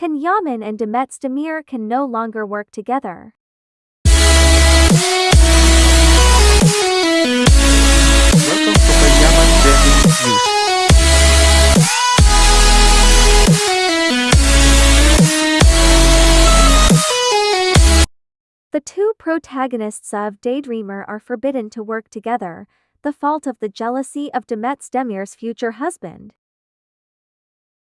Can Yaman and Demet Özdemir can no longer work together. Welcome to Can Yaman News. The two protagonists of Daydreamer are forbidden to work together, the fault of the jealousy of Demet Özdemir's future husband.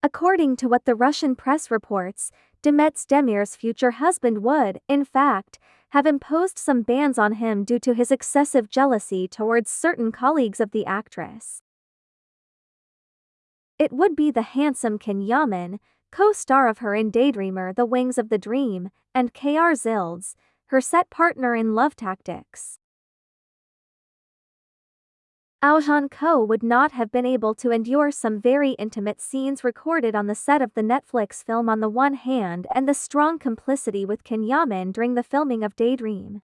According to what the Russian press reports, Demet Özdemir's future husband would, in fact, have imposed some bans on him due to his excessive jealousy towards certain colleagues of the actress. It would be the handsome Can Yaman, co-star of her in Daydreamer The Wings of the Dream, and K.R. Zilds, her set partner in Love Tactics. Oğuzhan Koç would not have been able to endure some very intimate scenes recorded on the set of the Netflix film on the one hand and the strong complicity with Can Yaman during the filming of Daydream.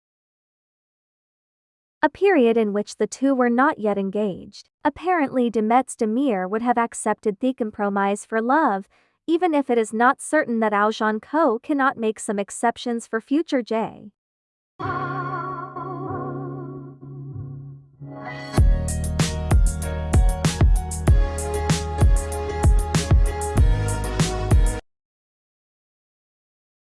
A period in which the two were not yet engaged. Apparently Demet Özdemir would have accepted the compromise for love, even if it is not certain that Oğuzhan Koç cannot make some exceptions for future J.